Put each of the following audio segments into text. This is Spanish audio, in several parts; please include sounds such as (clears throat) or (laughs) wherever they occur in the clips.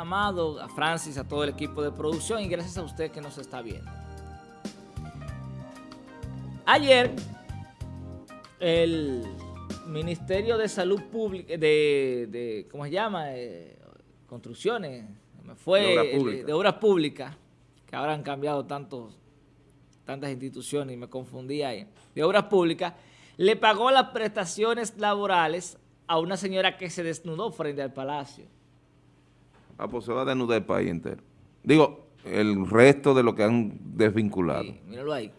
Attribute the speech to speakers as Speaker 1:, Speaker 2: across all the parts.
Speaker 1: Amado, a Francis, a todo el equipo de producción y gracias a usted que nos está viendo. Ayer, el Ministerio de Salud Pública, de, ¿cómo se llama? Eh, construcciones, fue de obras públicas, que ahora han cambiado tantos, tantas instituciones y me confundí ahí, de obras públicas, le pagó las prestaciones laborales a una señora que se desnudó frente al palacio.
Speaker 2: Ah, pues se va a desnudar el país entero. Digo, el resto de lo que han desvinculado. Sí,
Speaker 1: míralo ahí.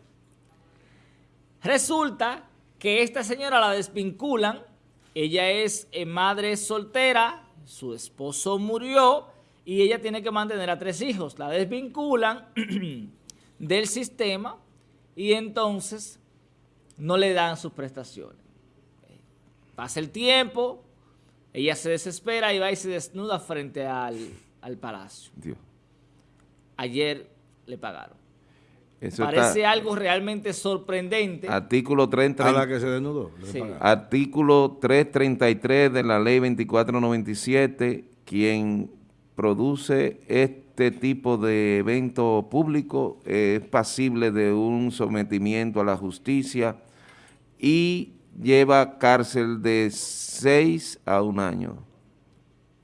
Speaker 1: Resulta que esta señora la desvinculan, ella es eh, madre soltera, su esposo murió y ella tiene que mantener a tres hijos. La desvinculan (clears throat) del sistema y entonces no le dan sus prestaciones. Pasa el tiempo, ella se desespera y va y se desnuda frente al, palacio. Ayer le pagaron. Parece algo realmente sorprendente.
Speaker 2: Artículo 30.
Speaker 3: A la que se desnudó.
Speaker 2: Artículo 333 de la ley 2497, quien produce este tipo de evento público es pasible de un sometimiento a la justicia y lleva cárcel de seis a un año.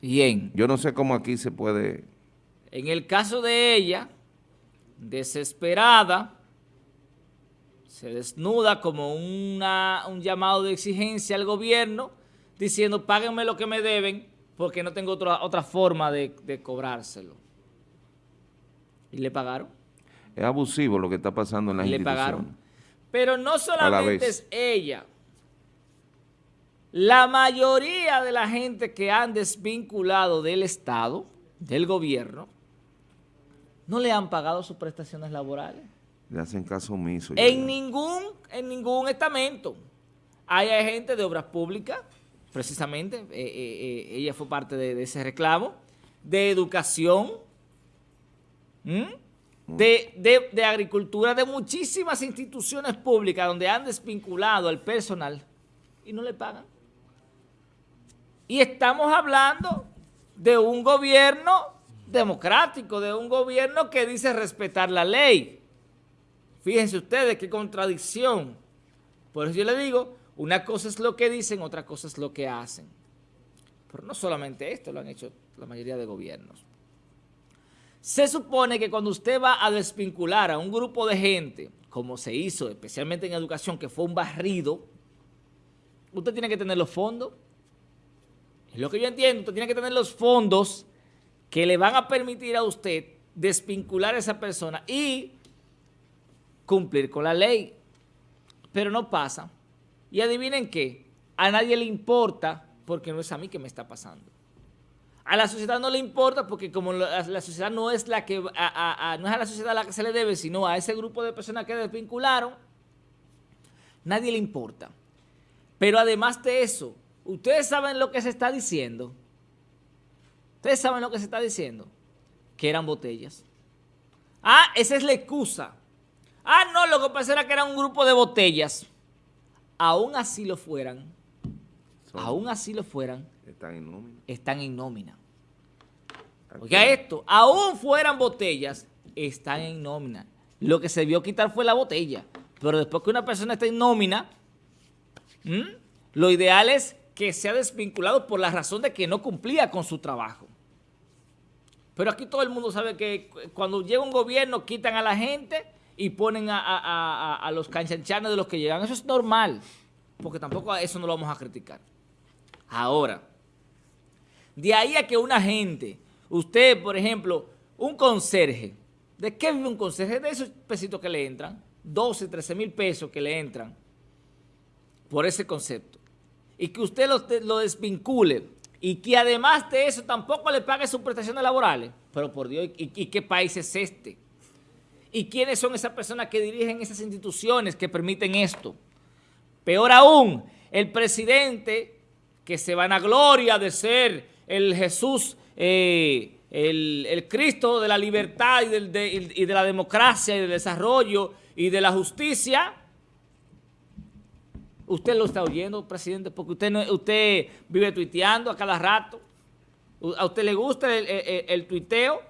Speaker 1: Bien.
Speaker 2: Yo no sé cómo aquí se puede...
Speaker 1: En el caso de ella, desesperada, se desnuda como una, un llamado de exigencia al gobierno, diciendo, páguenme lo que me deben, porque no tengo otra, otra forma de, cobrárselo. Y le pagaron.
Speaker 2: Es abusivo lo que está pasando en la y le pagaron.
Speaker 1: Pero no solamente es ella. La mayoría de la gente que han desvinculado del Estado, del gobierno, no le han pagado sus prestaciones laborales.
Speaker 2: Le hacen caso omiso.
Speaker 1: En ningún, en ningún estamento. Hay gente de obras públicas, precisamente, eh, eh, eh, ella fue parte de, ese reclamo, de educación, de, de agricultura, de muchísimas instituciones públicas donde han desvinculado al personal y no le pagan. Y estamos hablando de un gobierno democrático, de un gobierno que dice respetar la ley. Fíjense ustedes qué contradicción. Por eso yo le digo, una cosa es lo que dicen, otra cosa es lo que hacen. Pero no solamente esto lo han hecho la mayoría de gobiernos. Se supone que cuando usted va a desvincular a un grupo de gente, como se hizo especialmente en educación, que fue un barrido, usted tiene que tener los fondos. Lo que yo entiendo, tiene que tener los fondos que le van a permitir a usted desvincular a esa persona y cumplir con la ley. Pero no pasa. Y adivinen qué, a nadie le importa porque no es a mí que me está pasando. A la sociedad no le importa porque como la, sociedad no es la que no es a la sociedad a la que se le debe, sino a ese grupo de personas que desvincularon, nadie le importa. Pero además de eso, ustedes saben lo que se está diciendo. Ustedes saben lo que se está diciendo. Que eran botellas. Ah, esa es la excusa. Ah, no, lo que pasa era que era un grupo de botellas. Aún así lo fueran. aún así lo fueran.
Speaker 2: Están en nómina.
Speaker 1: Están en nómina. Oiga esto, aún fueran botellas, están en nómina. Lo que se vio quitar fue la botella. Pero después que una persona está en nómina, lo ideal es que sea desvinculado por la razón de que no cumplía con su trabajo. Pero aquí todo el mundo sabe que cuando llega un gobierno quitan a la gente y ponen a, los canchanchanes de los que llegan. Eso es normal, porque tampoco a eso no lo vamos a criticar. Ahora, de ahí a que una gente, usted, por ejemplo, un conserje, ¿de qué vive un conserje? De esos pesitos que le entran, 12, 13 mil pesos que le entran por ese concepto y que usted lo, desvincule y que además de eso tampoco le pague sus prestaciones laborales. Pero por Dios, ¿y, qué país es este? ¿Y quiénes son esas personas que dirigen esas instituciones que permiten esto? Peor aún, el presidente que se van a gloria de ser el Jesús, eh, el, Cristo de la libertad y, y de la democracia y del desarrollo y de la justicia, Usted lo está oyendo, presidente, porque usted, usted vive tuiteando a cada rato. a usted le gusta el, tuiteo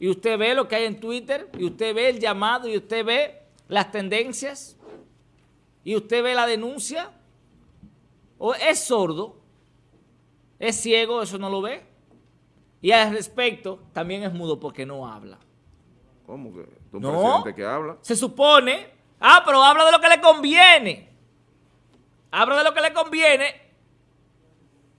Speaker 1: y usted ve lo que hay en Twitter y usted ve el llamado y usted ve las tendencias y usted ve la denuncia o es sordo, es ciego, eso no lo ve. Y al respecto, también es mudo porque no habla.
Speaker 2: ¿Cómo que? ¿Un no, presidente que habla?
Speaker 1: Se supone, ah, pero habla de lo que le conviene. Habla de lo que le conviene.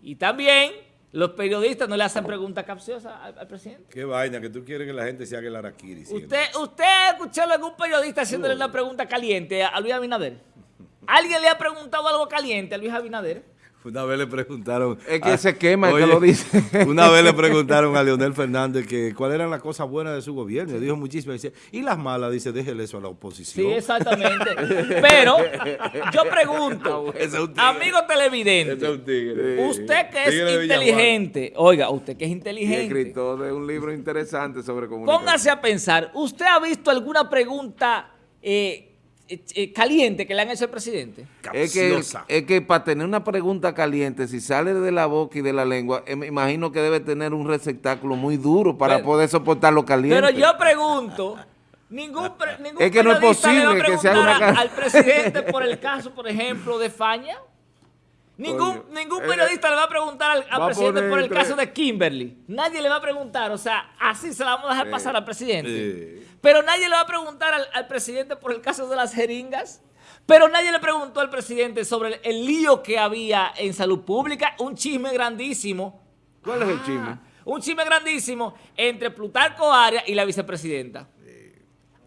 Speaker 1: Y también los periodistas no le hacen preguntas capciosas al, presidente.
Speaker 3: Qué vaina, que tú quieres que la gente se haga el araquiri.
Speaker 1: ¿Usted, ¿Usted escuchó a algún periodista haciéndole una pregunta caliente a Luis Abinader? ¿Alguien le ha preguntado algo caliente a Luis Abinader?
Speaker 3: Una vez le preguntaron...
Speaker 2: Es que se quema el que lo dice. (laughs)
Speaker 3: Una vez le preguntaron a Leonel Fernández que cuáles eran las cosas buenas de su gobierno. Y dijo muchísimas. Dice, y las malas, dice, déjele eso a la oposición.
Speaker 1: Sí, exactamente. (laughs) Pero yo pregunto, amigo televidente, usted que es inteligente, oiga, usted que es inteligente. Y
Speaker 2: escritor de un libro interesante sobre comunicación.
Speaker 1: Póngase a pensar, ¿usted ha visto alguna pregunta... Eh, caliente que le han hecho al presidente.
Speaker 2: Es que, es que para tener una pregunta caliente, si sale de la boca y de la lengua, eh, me imagino que debe tener un receptáculo muy duro para poder soportar lo caliente.
Speaker 1: Pero yo pregunto, ningún, ningún
Speaker 2: es que no es posible que sea una...
Speaker 1: al presidente por el caso, por ejemplo, de Faña. Ningún, ningún periodista le va a preguntar al, presidente por el caso de Kimberly. Nadie le va a preguntar, o sea, así se la vamos a dejar pasar al presidente. Pero nadie le va a preguntar al, presidente por el caso de las jeringas. Pero nadie le preguntó al presidente sobre el, lío que había en salud pública. Un chisme grandísimo.
Speaker 2: ¿Cuál es el chisme? Ah,
Speaker 1: un chisme grandísimo entre Plutarco Arias y la vicepresidenta.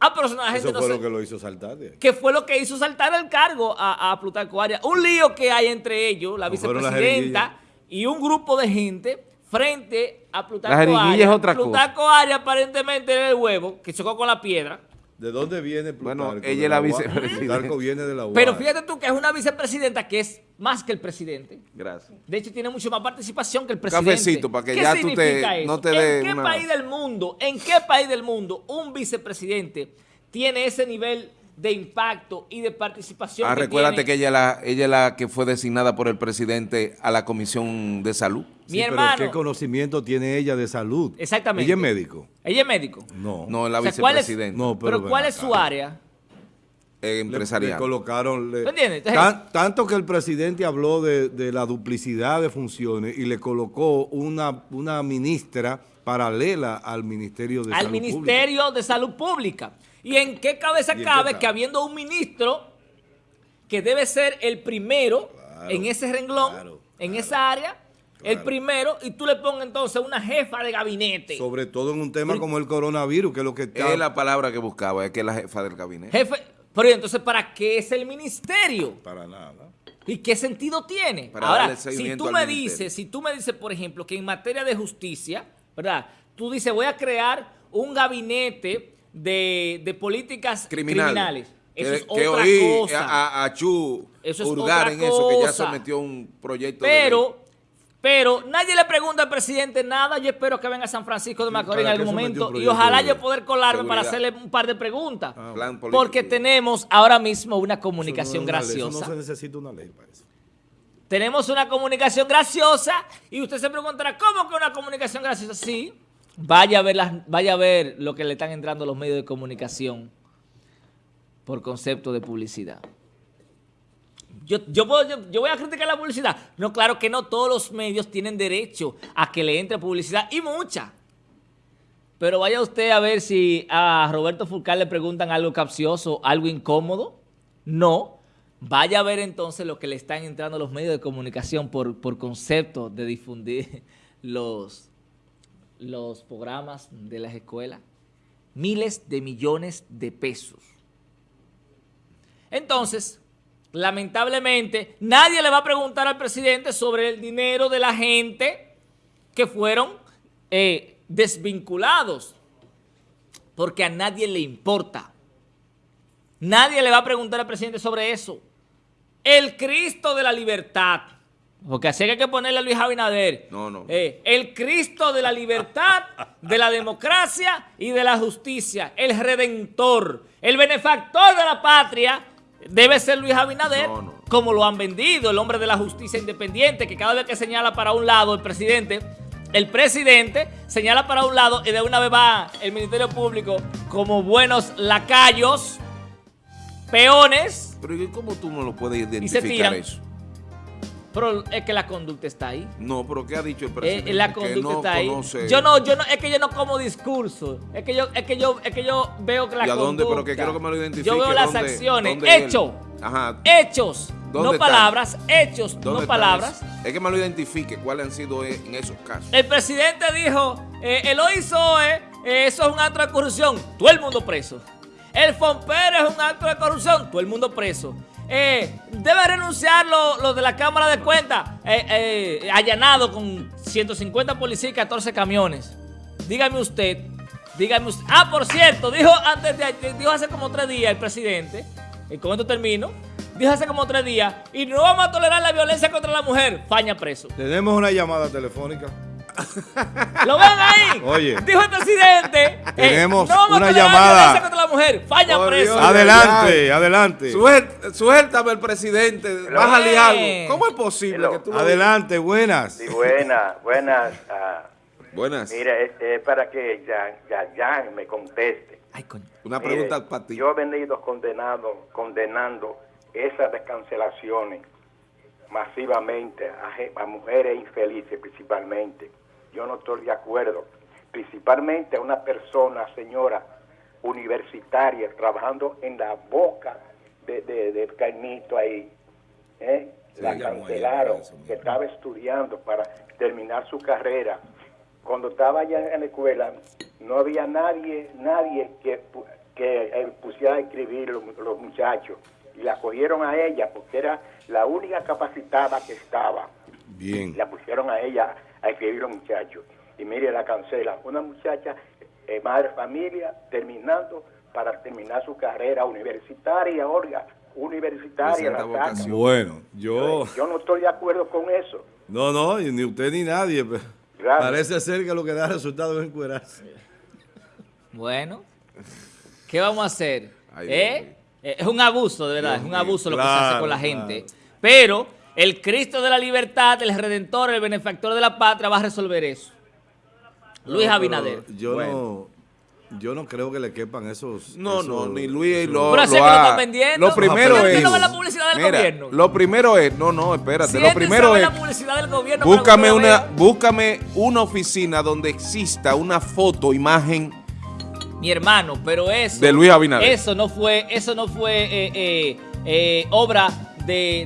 Speaker 3: Ah, pero la gente Eso fue lo que lo hizo saltar.
Speaker 1: Que fue lo que hizo saltar el cargo a, a Plutarco Arias. Un lío que hay entre ellos, la vicepresidenta y un grupo de gente frente a Plutarco Arias.
Speaker 2: es otra
Speaker 1: Plutarco Arias aparentemente era el huevo que chocó con la piedra.
Speaker 3: ¿De dónde viene Plutarco?
Speaker 2: Bueno, ella es la vicepresidenta.
Speaker 3: Plutarco viene de la UAS.
Speaker 1: Pero fíjate tú que es una vicepresidenta que es más que el presidente.
Speaker 2: Gracias.
Speaker 1: De hecho, tiene mucho más participación que el presidente.
Speaker 2: Cafecito, para que ya tú te, no te
Speaker 1: ¿En qué país del mundo, en qué país del mundo un vicepresidente tiene ese nivel de impacto y de participación.
Speaker 2: Ah, recuérdate que ella, la, ella es la que fue designada por el presidente a la Comisión de Salud.
Speaker 3: Mi hermano. ¿qué conocimiento tiene ella de salud?
Speaker 1: Exactamente.
Speaker 3: ¿Ella es médico?
Speaker 1: ¿Ella es médico?
Speaker 2: No. No, es la vicepresidenta.
Speaker 1: no, pero, ¿cuál es su área?
Speaker 2: Eh, empresarial.
Speaker 3: Le, colocaron... tanto que el presidente habló de, la duplicidad de funciones y le colocó una, una ministra paralela al Ministerio de
Speaker 1: Salud Pública. Al Ministerio de Salud Pública. ¿Y en qué cabeza cabe que habiendo un ministro que debe ser el primero en ese renglón, en esa área, el primero, y tú le pongas entonces una jefa de gabinete?
Speaker 3: Sobre todo en un tema como el coronavirus, que es lo que
Speaker 2: está... Es la palabra que buscaba, es que es la jefa del gabinete.
Speaker 1: Jefe, pero entonces, ¿para qué es el ministerio?
Speaker 3: Para nada.
Speaker 1: ¿Y qué sentido tiene?
Speaker 2: Para Ahora, si
Speaker 1: tú me dices, si tú me dices, por ejemplo, que en materia de justicia, ¿verdad? Tú dices, voy a crear un gabinete de, políticas criminales.
Speaker 2: Eso es otra cosa. A, a, Chu eso hurgar en eso, que ya sometió un proyecto
Speaker 1: pero, Pero nadie le pregunta al presidente nada. Yo espero que venga a San Francisco de Macorís en algún momento y ojalá yo poder colarme para hacerle un par de preguntas. Ah, porque tenemos ahora mismo una comunicación graciosa.
Speaker 3: no se necesita una ley para eso.
Speaker 1: Tenemos una comunicación graciosa y usted se preguntará, ¿cómo que una comunicación graciosa? Sí, Vaya a ver, las, vaya a ver lo que le están entrando los medios de comunicación por concepto de publicidad. Yo, yo, yo, voy a criticar la publicidad. No, claro que no. Todos los medios tienen derecho a que le entre publicidad y mucha. Pero vaya usted a ver si a Roberto Fulcar le preguntan algo capcioso, algo incómodo. No. Vaya a ver entonces lo que le están entrando los medios de comunicación por, por concepto de difundir (laughs) los, los programas de las escuelas, miles de millones de pesos. Entonces, lamentablemente, nadie le va a preguntar al presidente sobre el dinero de la gente que fueron eh, desvinculados, porque a nadie le importa. Nadie le va a preguntar al presidente sobre eso. El Cristo de la libertad porque así hay que ponerle a Luis Abinader.
Speaker 2: No, no.
Speaker 1: Eh, el Cristo de la libertad, de la democracia y de la justicia. El redentor. El benefactor de la patria debe ser Luis Abinader. Como lo han vendido, el hombre de la justicia independiente, que cada vez que señala para un lado el presidente, el presidente señala para un lado y de una vez va el Ministerio Público como buenos lacayos, peones.
Speaker 2: Pero ¿cómo tú no lo puedes identificar eso?
Speaker 1: Pero es que la conducta está ahí.
Speaker 2: No, pero ¿qué ha dicho el eh, presidente?
Speaker 1: la conducta está ahí. Yo no, yo no, es que yo no como discurso. Es que yo, es que yo, es que yo veo que la
Speaker 2: ¿Y
Speaker 1: a
Speaker 2: dónde? Pero que quiero que me lo identifique.
Speaker 1: Yo veo las acciones, hechos. Ajá. Hechos. No palabras, hechos, no palabras.
Speaker 2: Es que me lo identifique cuáles han sido e, en esos casos.
Speaker 1: El presidente dijo, eh, el OISOE, eh, eso es un acto de corrupción, todo el mundo preso. El FOMPER es un acto de corrupción, todo el mundo preso. Eh, debe renunciar lo, de la Cámara de Cuentas, eh, eh, allanado con 150 policías y 14 camiones. Dígame usted, dígame usted. Ah, por cierto, dijo antes de dijo hace como tres días el presidente, y con esto termino, dijo hace como tres días, y no vamos a tolerar la violencia contra la mujer, faña preso.
Speaker 3: Tenemos una llamada telefónica. (laughs)
Speaker 1: ¿Lo ven ahí?
Speaker 3: Oye.
Speaker 1: Dijo el presidente.
Speaker 3: Eh, Tenemos una llamada.
Speaker 1: contra la mujer. Falla preso.
Speaker 3: adelante, adelante.
Speaker 2: suéltame el presidente. Bájale algo. ¿Cómo es posible que tú
Speaker 3: Adelante, buenas.
Speaker 4: Sí, buenas, buenas. Ah.
Speaker 2: buenas.
Speaker 4: Mira, es, para que ya, me conteste.
Speaker 2: Ay, Una pregunta para ti.
Speaker 4: Yo he venido condenado, condenando esas descancelaciones masivamente a mujeres infelices principalmente yo no estoy de acuerdo. Principalmente a una persona, señora, universitaria, trabajando en la boca de, de, Caimito ahí. ¿eh? la cancelaron, que estaba estudiando para terminar su carrera. Cuando estaba allá en la escuela, no había nadie, nadie que, que eh, pusiera a escribir los, los muchachos. Y la cogieron a ella porque era la única capacitada que estaba.
Speaker 3: Bien.
Speaker 4: La pusieron a ella a escribir los muchachos. Y mire, la cancela. Una muchacha, eh, madre familia, terminando para terminar su carrera universitaria, Olga, universitaria. La
Speaker 3: bueno, yo...
Speaker 4: yo... no estoy de acuerdo con eso.
Speaker 3: No, no, ni usted ni nadie. Parece ser que lo que da resultado es encuerarse.
Speaker 1: Bueno, ¿qué vamos a hacer? ¿Eh? Eh, es un abuso, de verdad, es un abuso lo que se hace con la gente. Pero el Cristo de la libertad, el Redentor, el benefactor de la patria va a resolver eso. Luis Abinader.
Speaker 3: Yo no... Yo no creo que le quepan esos...
Speaker 2: No, no, ni Luis lo,
Speaker 1: Pero lo, lo, ha, vendiendo.
Speaker 2: lo primero es...
Speaker 1: No la publicidad del gobierno?
Speaker 2: Lo primero es... No, no, espérate. lo primero es...
Speaker 1: la publicidad del gobierno
Speaker 2: búscame una, búscame una oficina donde exista una foto, imagen...
Speaker 1: Mi hermano, pero eso...
Speaker 2: De Luis Abinader.
Speaker 1: Eso no fue, eso no fue eh, eh, eh, obra de,